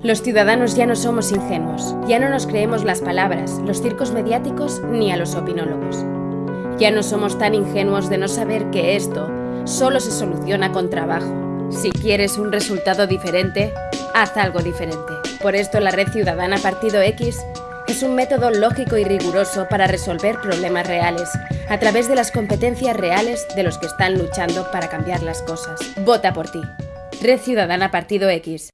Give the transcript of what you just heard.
Los ciudadanos ya no somos ingenuos, ya no nos creemos las palabras, los circos mediáticos ni a los opinólogos. Ya no somos tan ingenuos de no saber que esto solo se soluciona con trabajo. Si quieres un resultado diferente, haz algo diferente. Por esto la Red Ciudadana Partido X es un método lógico y riguroso para resolver problemas reales, a través de las competencias reales de los que están luchando para cambiar las cosas. Vota por ti. Red Ciudadana Partido X.